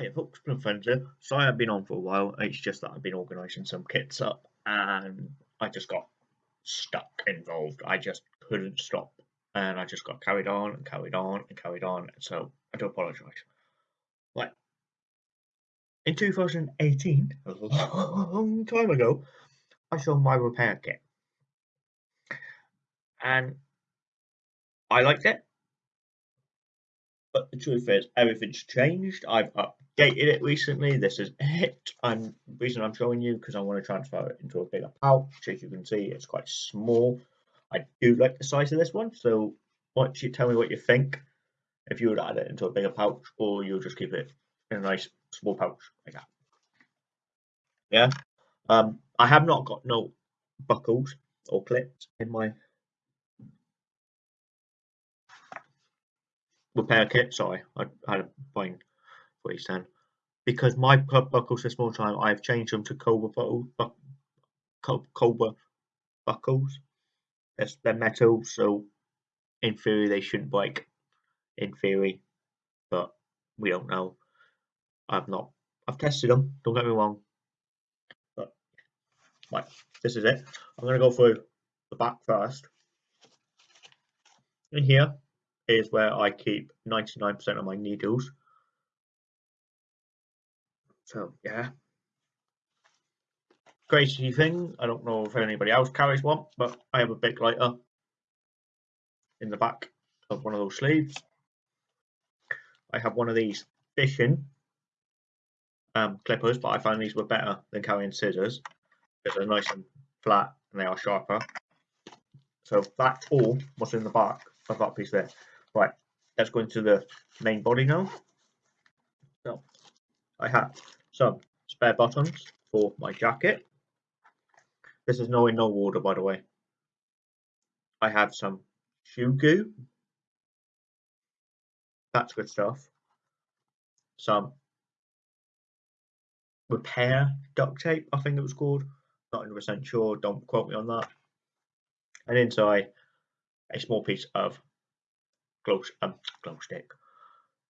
Hey folks, Plum Fencer. Sorry I've been on for a while. It's just that I've been organising some kits up and I just got stuck involved. I just couldn't stop and I just got carried on and carried on and carried on. So I do apologise. Right. In 2018, a long time ago, I sold my repair kit. And I liked it. But the truth is, everything's changed. I've updated it recently. This is it. And the reason I'm showing you because I want to transfer it into a bigger pouch. As you can see, it's quite small. I do like the size of this one. So don't you tell me what you think? If you would add it into a bigger pouch, or you'll just keep it in a nice small pouch like that. Yeah. Um, I have not got no buckles or clips in my repair kit. Sorry, I, had a point what he's saying. Because my buckles this small time, I've changed them to Cobra buckles. Cobra buckles. They're metal, so in theory they shouldn't break. In theory, but we don't know. I've not. I've tested them. Don't get me wrong. But right, this is it. I'm gonna go through the back first. In here, is where I keep 99% of my needles. So yeah. Crazy thing, I don't know if anybody else carries one, but I have a big lighter in the back of one of those sleeves. I have one of these fishing um, clippers, but I find these were better than carrying scissors because they're nice and flat and they are sharper. So that's all what's in the back of that piece there. Right, let's go into the main body now. So I have some spare buttons for my jacket. This is no in no order, by the way. I have some shoe goo. That's good stuff. Some repair duct tape, I think it was called. Not 100% sure, don't quote me on that. And inside, a small piece of glow, um, glow stick,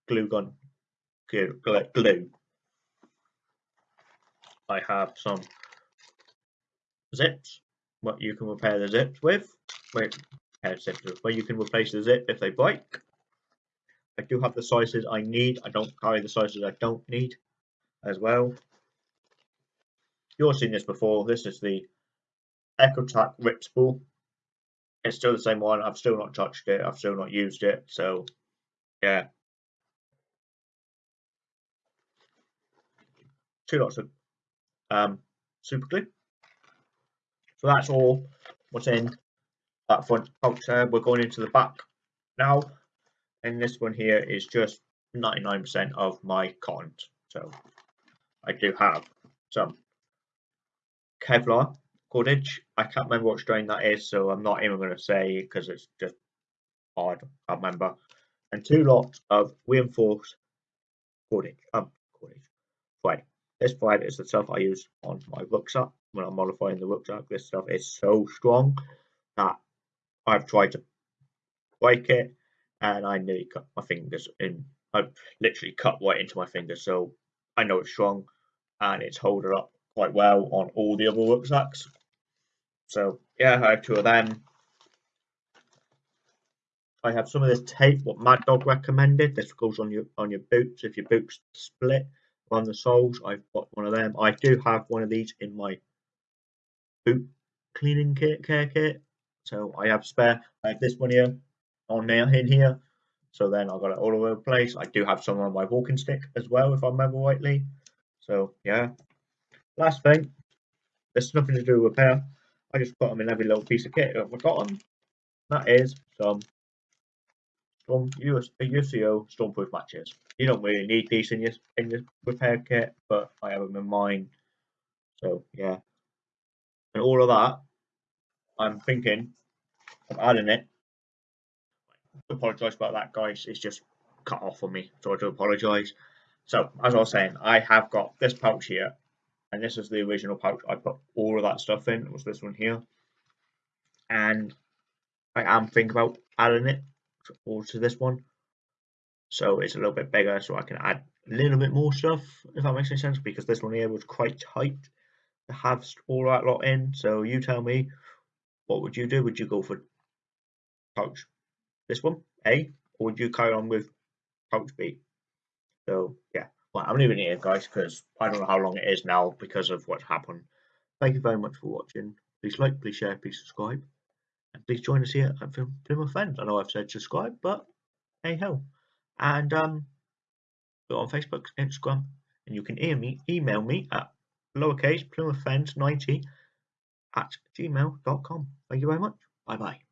glue gun, glue, glue. I have some zips, what you can repair the zips with, wait, zips where you can replace the zip if they break. I do have the sizes I need, I don't carry the sizes I don't need as well. You've seen this before, this is the EchoTac Rip Spool it's still the same one. I've still not touched it. I've still not used it. So, yeah. Two lots of um, super glue. So that's all what's in that front there. We're going into the back now. And this one here is just 99% of my cotton. So I do have some Kevlar cordage. I can't remember what strain that is, so I'm not even going to say because it's just hard. I can't remember. And two lots of reinforced cordage. Um, cordage. Thread. This thread is the stuff I use on my rucksack when I'm modifying the rucksack. This stuff is so strong that I've tried to break it and I nearly cut my fingers in. I've literally cut right into my fingers, so I know it's strong and it's holding up quite well on all the other rucksacks. So yeah, I have two of them. I have some of this tape, what Mad Dog recommended. This goes on your on your boots if your boots split on the soles. I've got one of them. I do have one of these in my boot cleaning kit care kit. So I have spare. I have this one here on there in here. So then I've got it all over the place. I do have some on my walking stick as well, if I remember rightly. So yeah. Last thing, there's nothing to do with repair. I just put them in every little piece of kit I've got them. That is some Storm US, UCO Stormproof matches. You don't really need these in your in your repair kit, but I have them in mine. So yeah, and all of that, I'm thinking of adding it. I apologise about that, guys. It's just cut off on me, so I do apologise. So as I was saying, I have got this pouch here and this is the original pouch I put all of that stuff in. It was this one here, and I am thinking about adding it all to this one, so it's a little bit bigger, so I can add a little bit more stuff, if that makes any sense, because this one here was quite tight to have all that lot in. So you tell me, what would you do? Would you go for pouch this one, A, or would you carry on with pouch B? So yeah, well, I'm leaving it here, guys, because I don't know how long it is now because of what's happened. Thank you very much for watching. Please like, please share, please subscribe. And please join us here at Plymouth Friends. I know I've said subscribe, but hey ho. And um, we're on Facebook, Instagram, and you can email me, email me at lowercase plymouthfriends90 at gmail.com. Thank you very much. Bye bye.